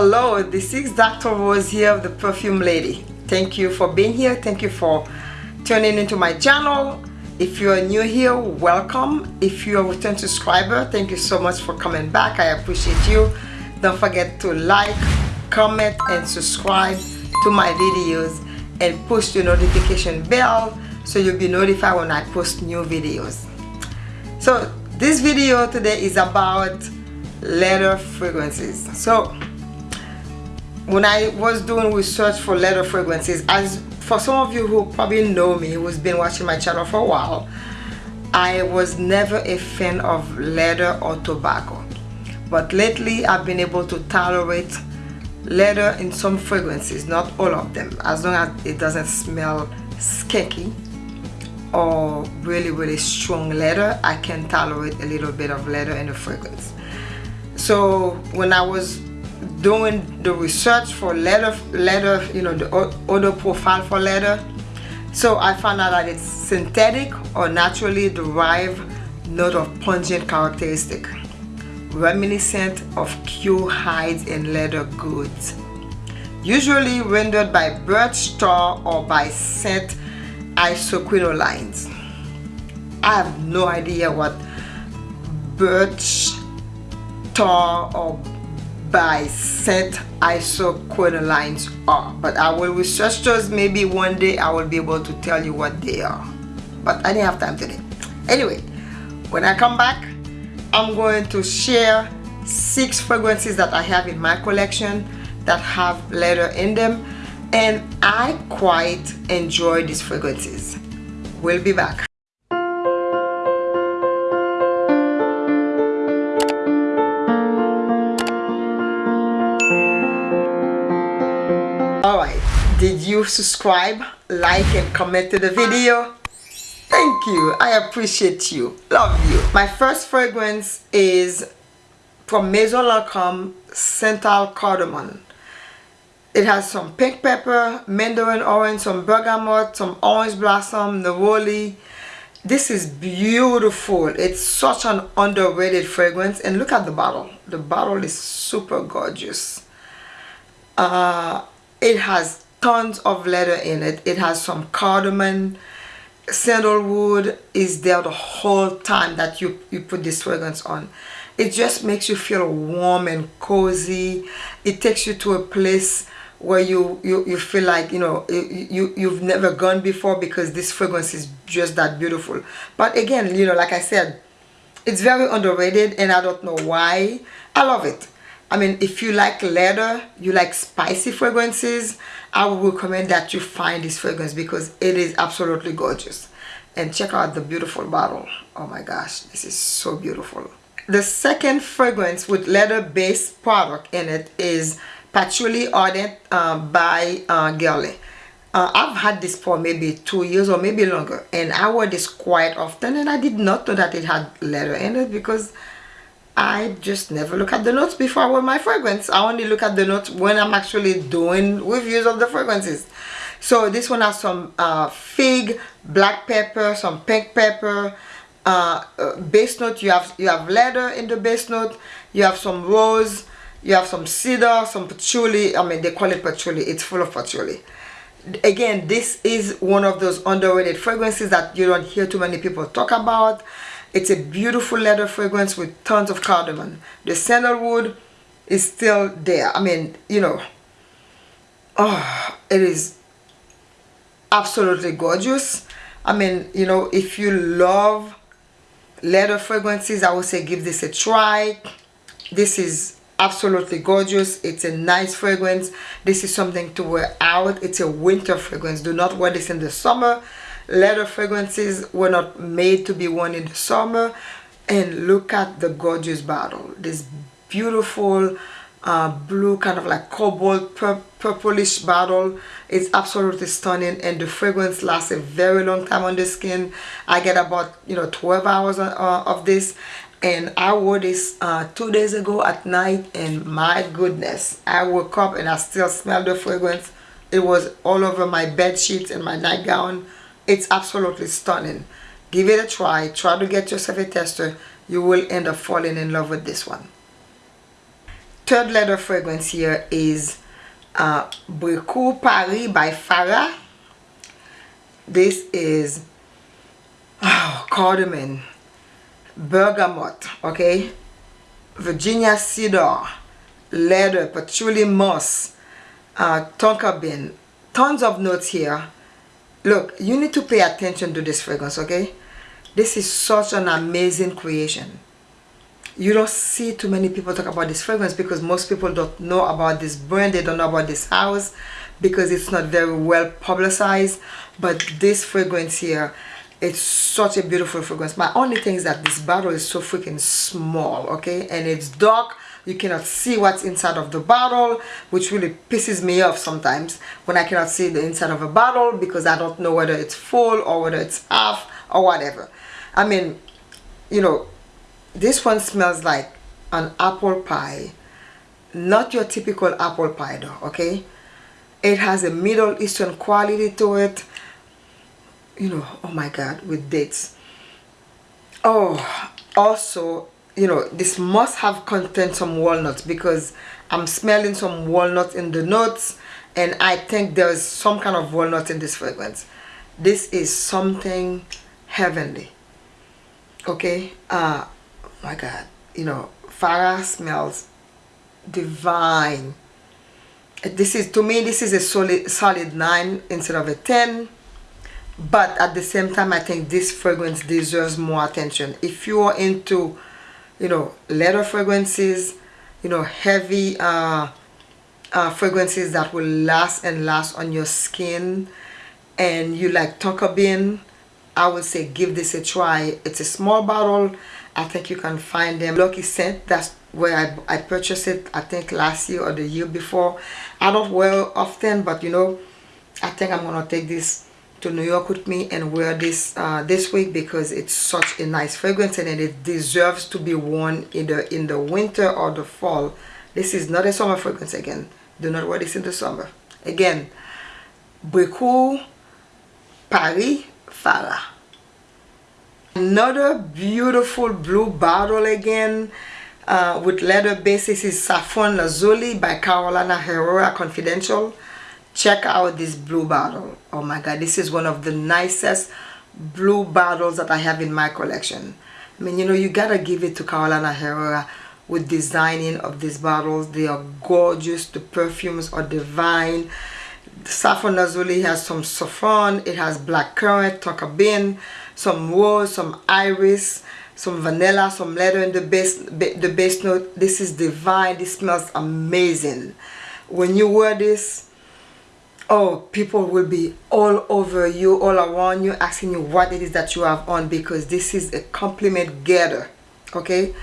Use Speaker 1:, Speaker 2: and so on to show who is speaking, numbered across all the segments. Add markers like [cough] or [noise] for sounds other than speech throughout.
Speaker 1: Hello, this is Dr. Rose here of the Perfume Lady. Thank you for being here. Thank you for tuning into my channel. If you are new here, welcome. If you are a return subscriber, thank you so much for coming back. I appreciate you. Don't forget to like, comment, and subscribe to my videos and push the notification bell so you'll be notified when I post new videos. So this video today is about leather fragrances. So when I was doing research for leather fragrances, as for some of you who probably know me, who's been watching my channel for a while, I was never a fan of leather or tobacco. But lately I've been able to tolerate leather in some fragrances, not all of them, as long as it doesn't smell skanky or really really strong leather, I can tolerate a little bit of leather in a fragrance. So when I was doing the research for leather leather you know the odor profile for leather so I found out that it's synthetic or naturally derived note of pungent characteristic reminiscent of cuir hides and leather goods. Usually rendered by birch tar or by scent isoquinolines I have no idea what birch tar or by scent isoquinolines are. But I will research those. Maybe one day I will be able to tell you what they are. But I didn't have time today. Anyway when I come back I'm going to share six fragrances that I have in my collection that have leather in them. And I quite enjoy these fragrances. We'll be back you subscribe, like and comment to the video? Thank you, I appreciate you, love you. My first fragrance is from Maison Lancôme Santal Cardamom. It has some pink pepper, mandarin orange, some bergamot, some orange blossom, neroli. This is beautiful. It's such an underrated fragrance. And look at the bottle. The bottle is super gorgeous. Uh, it has tons of leather in it. It has some cardamom sandalwood is there the whole time that you you put this fragrance on. It just makes you feel warm and cozy. It takes you to a place where you you, you feel like you know you you've never gone before because this fragrance is just that beautiful. But again you know like i said it's very underrated and i don't know why. I love it. I mean, if you like leather, you like spicy fragrances, I would recommend that you find this fragrance because it is absolutely gorgeous. And check out the beautiful bottle. Oh my gosh, this is so beautiful. The second fragrance with leather-based product in it is Patchouli Ardent uh, by uh. Uh, I've had this for maybe two years or maybe longer and I wear this quite often and I did not know that it had leather in it because I just never look at the notes before I wear my fragrance. I only look at the notes when I'm actually doing reviews of the fragrances. So this one has some uh, fig, black pepper, some pink pepper, uh, uh, base note. You have you have leather in the base note. You have some rose. You have some cedar, some patchouli. I mean, they call it patchouli. It's full of patchouli. Again, this is one of those underrated fragrances that you don't hear too many people talk about. It's a beautiful leather fragrance with tons of cardamom. The sandalwood is still there. I mean, you know, oh, it is absolutely gorgeous. I mean, you know, if you love leather fragrances, I would say give this a try. This is absolutely gorgeous. It's a nice fragrance. This is something to wear out. It's a winter fragrance. Do not wear this in the summer leather fragrances were not made to be worn in the summer. And look at the gorgeous bottle. This beautiful uh, blue kind of like cobalt pur purplish bottle. It's absolutely stunning. And the fragrance lasts a very long time on the skin. I get about you know 12 hours uh, of this. And I wore this uh, two days ago at night. And my goodness I woke up and I still smell the fragrance. It was all over my bed sheets and my nightgown it's absolutely stunning. Give it a try. Try to get yourself a tester. You will end up falling in love with this one. Third leather fragrance here is uh, Bricout Paris by Farah. This is oh, cardamom, bergamot, okay, Virginia cedar, leather, patchouli moss, uh, tonka bean, tons of notes here. Look, you need to pay attention to this fragrance, okay? This is such an amazing creation. You don't see too many people talk about this fragrance because most people don't know about this brand. They don't know about this house because it's not very well publicized. But this fragrance here, it's such a beautiful fragrance. My only thing is that this bottle is so freaking small, okay? And it's dark. You cannot see what's inside of the bottle, which really pisses me off sometimes when I cannot see the inside of a bottle because I don't know whether it's full or whether it's half or whatever. I mean, you know, this one smells like an apple pie. Not your typical apple pie though, okay? It has a Middle Eastern quality to it. You know, oh my God, with dates. Oh, also, you know, this must have contained some walnuts because I'm smelling some walnuts in the notes and I think there's some kind of walnut in this fragrance. This is something heavenly okay? Uh my god you know farah smells divine. This is to me this is a solid solid 9 instead of a 10 but at the same time i think this fragrance deserves more attention. If you are into you know leather fragrances you know heavy uh, uh, fragrances that will last and last on your skin and you like tonka bean I would say give this a try. It's a small bottle. I think you can find them. Lucky Scent, that's where I, I purchased it, I think last year or the year before. I don't wear often, but you know, I think I'm to take this to New York with me and wear this uh, this week because it's such a nice fragrance and it deserves to be worn either in the winter or the fall. This is not a summer fragrance again. Do not wear this in the summer. Again, Bricout Paris Farah. Another beautiful blue bottle again uh, with leather basis is Saffron Lazuli by Carolina Herrera Confidential. Check out this blue bottle. Oh my god, this is one of the nicest blue bottles that I have in my collection. I mean, you know, you gotta give it to Carolina Herrera with designing of these bottles. They are gorgeous. The perfumes are divine saffron lazuli has some saffron it has black currant bean some rose some iris some vanilla some leather in the base the base note this is divine this smells amazing when you wear this oh people will be all over you all around you asking you what it is that you have on because this is a compliment getter okay?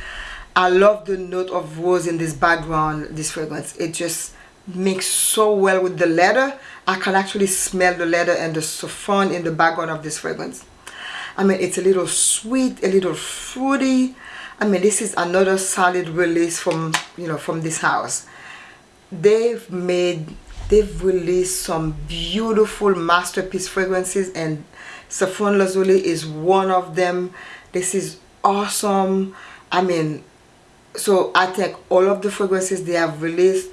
Speaker 1: I love the note of rose in this background this fragrance. It just mix so well with the leather. I can actually smell the leather and the saffron in the background of this fragrance. I mean it's a little sweet a little fruity. I mean this is another solid release from you know from this house. They've made they've released some beautiful masterpiece fragrances and saffron lazuli is one of them. This is awesome. I mean so I think all of the fragrances they have released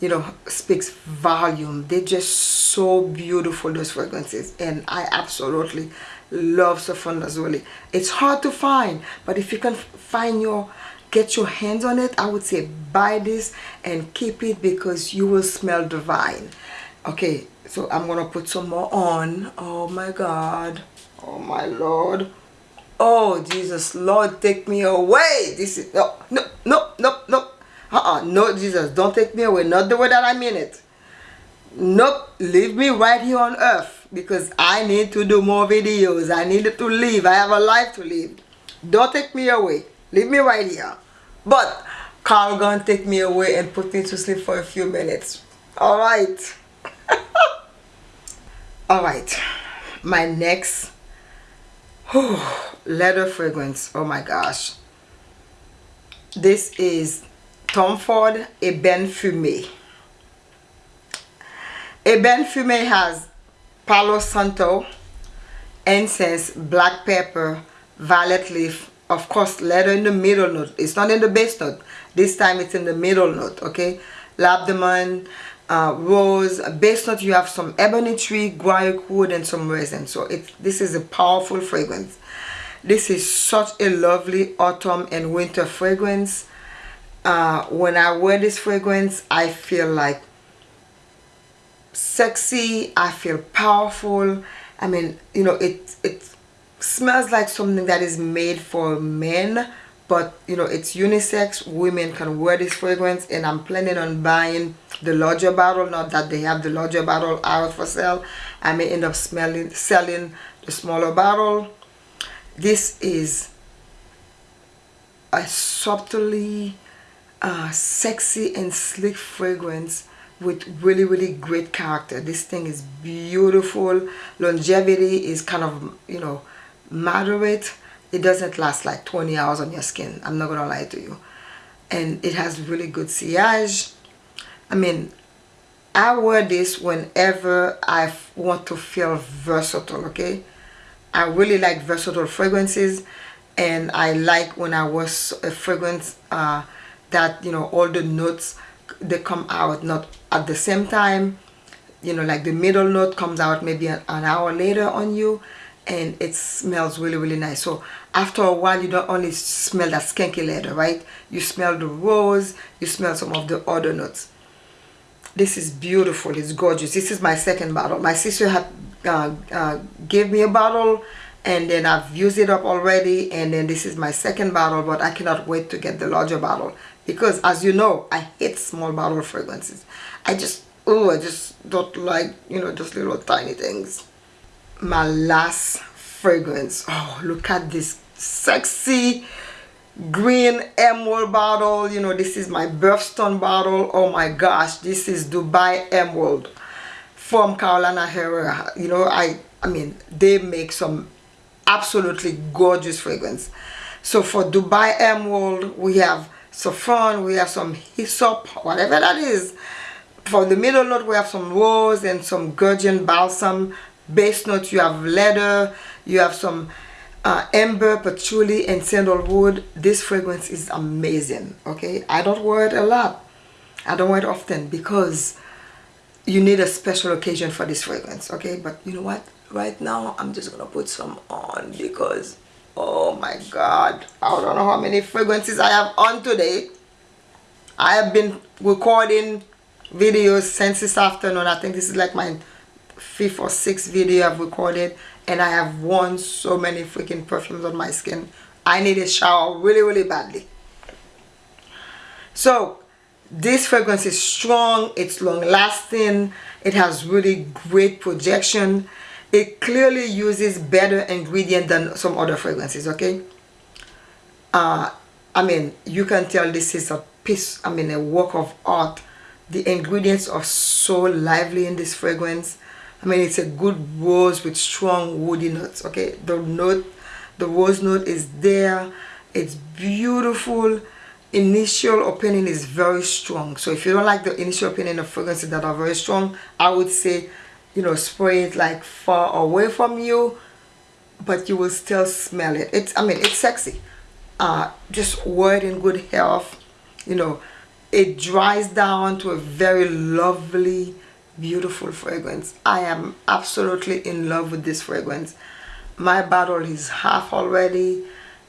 Speaker 1: you know speaks volume. They're just so beautiful those fragrances and I absolutely love Saffron Lazuli. It's hard to find but if you can find your get your hands on it I would say buy this and keep it because you will smell divine okay so I'm gonna put some more on oh my god oh my lord oh Jesus Lord take me away this is no no no no no uh-uh, no, Jesus, don't take me away. Not the way that I mean it. Nope, leave me right here on earth because I need to do more videos. I need to live. I have a life to live. Don't take me away. Leave me right here. But Carl gonna take me away and put me to sleep for a few minutes. Alright. [laughs] Alright. My next whew, leather fragrance. Oh my gosh. This is Tom Ford Ébène Fumé. Ébène Fumé has Palo Santo, incense, black pepper, violet leaf, of course leather in the middle note. It's not in the base note. This time it's in the middle note okay? Labdanum uh, rose base note you have some ebony tree guaiac wood and some resin. So it this is a powerful fragrance. This is such a lovely autumn and winter fragrance. Uh, when I wear this fragrance I feel like sexy I feel powerful. I mean you know it it smells like something that is made for men but you know it's unisex women can wear this fragrance and I'm planning on buying the larger bottle not that they have the larger bottle out for sale. I may end up smelling selling the smaller bottle. This is a subtly uh, sexy and sleek fragrance with really really great character. This thing is beautiful. Longevity is kind of you know moderate it doesn't last like 20 hours on your skin. I'm not gonna lie to you. And it has really good sillage. I mean i wear this whenever i want to feel versatile okay? I really like versatile fragrances and i like when i wear a fragrance uh, that you know all the notes they come out not at the same time. You know like the middle note comes out maybe an, an hour later on you and it smells really really nice. So after a while you don't only smell that skanky leather right? You smell the rose you smell some of the other notes. This is beautiful. It's gorgeous. This is my second bottle. My sister had uh, uh, gave me a bottle and then I've used it up already and then this is my second bottle but I cannot wait to get the larger bottle. Because as you know I hate small bottle fragrances. I just oh I just don't like you know just little tiny things my last fragrance. Oh look at this sexy green emerald bottle. You know this is my birthstone bottle. Oh my gosh this is Dubai Emerald from Carolina Herrera. You know I I mean they make some absolutely gorgeous fragrance. So for Dubai Emerald we have saffron we have some hyssop whatever that is. For the middle note we have some rose and some gurjun balsam base note you have leather you have some uh, amber patchouli and sandalwood this fragrance is amazing okay? I don't wear it a lot. I don't wear it often because you need a special occasion for this fragrance okay? But you know what? Right now I'm just gonna put some on because oh my god I don't know how many fragrances I have on today. I have been recording videos since this afternoon. I think this is like my fifth or sixth video I've recorded and I have worn so many freaking perfumes on my skin. I need a shower really really badly. So this fragrance is strong it's long lasting it has really great projection. It clearly uses better ingredient than some other fragrances okay? Uh, I mean you can tell this is a piece I mean a work of art. The ingredients are so lively in this fragrance I mean it's a good rose with strong woody notes okay? The note the rose note is there. It's beautiful. Initial opinion is very strong. So if you don't like the initial opinion of fragrances that are very strong I would say you know spray it like far away from you but you will still smell it. It's I mean it's sexy. Uh, just wear it in good health you know. It dries down to a very lovely beautiful fragrance. I am absolutely in love with this fragrance. My bottle is half already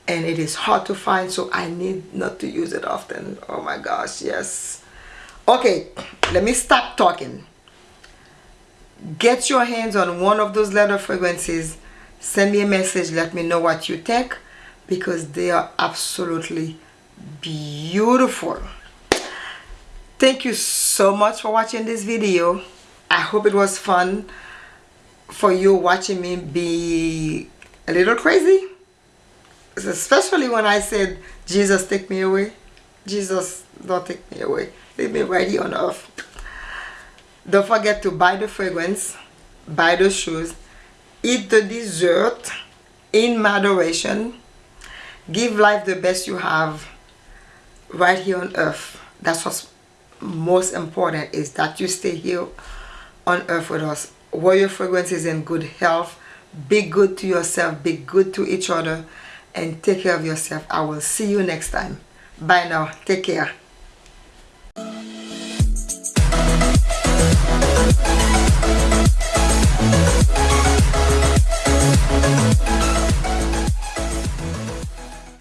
Speaker 1: and it is hard to find so I need not to use it often. Oh my gosh yes. Okay let me stop talking. Get your hands on one of those leather fragrances. Send me a message. Let me know what you think because they are absolutely beautiful. Thank you so much for watching this video i hope it was fun for you watching me be a little crazy especially when i said jesus take me away jesus don't take me away leave me right here on earth don't forget to buy the fragrance, buy the shoes, eat the dessert in moderation. Give life the best you have right here on earth. That's what's most important is that you stay here on earth with us. Wear your fragrances in good health. Be good to yourself. Be good to each other. and take care of yourself. I will see you next time. Bye now. Take care.